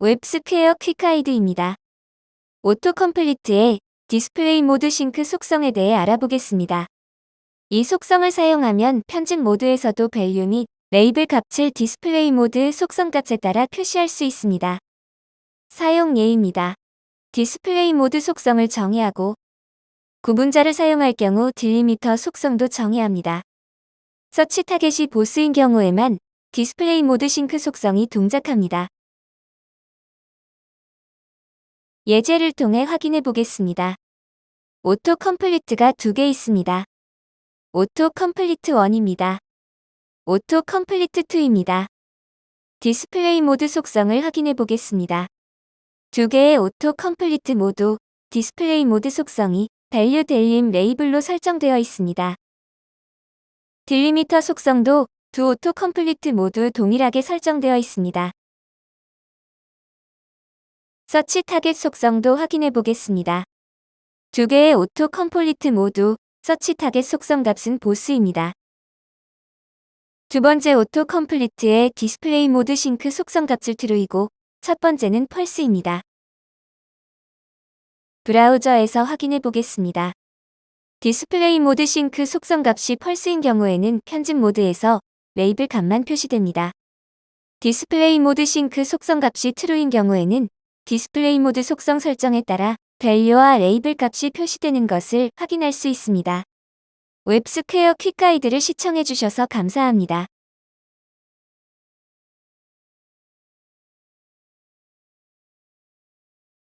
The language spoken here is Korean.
웹스퀘어 quick guide입니다. auto complete의 display mode sync 속성에 대해 알아보겠습니다. 이 속성을 사용하면 편집 모드에서도 value 및 레이블 값을 display mode 속성 값에 따라 표시할 수 있습니다. 사용 예입니다. display mode 속성을 정의하고 구분자를 사용할 경우 delimiter 속성도 정의합니다. 서치 타겟이 보스인 경우에만 display mode sync 속성이 동작합니다. 예제를 통해 확인해 보겠습니다. auto complete가 두 개 있습니다. auto complete 1입니다. auto complete 2입니다. display mode 속성을 확인해 보겠습니다. 두 개의 auto complete 모두 display mode 속성이 value delim label로 설정되어 있습니다. delimiter 속성도 두 auto complete 모두 동일하게 설정되어 있습니다. search target 속성도 확인해 보겠습니다. 두 개의 auto complete 모두 search target 속성 값은 both입니다. 두 번째 auto complete의 display mode sync 속성 값을 true이고 첫 번째는 false입니다. 브라우저에서 확인해 보겠습니다. display mode sync 속성 값이 false인 경우에는 편집 모드에서 레이블 값만 표시됩니다. display mode sync 속성 값이 true인 경우에는 display mode 속성 설정에 따라 value와 label 값이 표시되는 것을 확인할 수 있습니다. 웹스퀘어 quick guide를 시청해주셔서 감사합니다.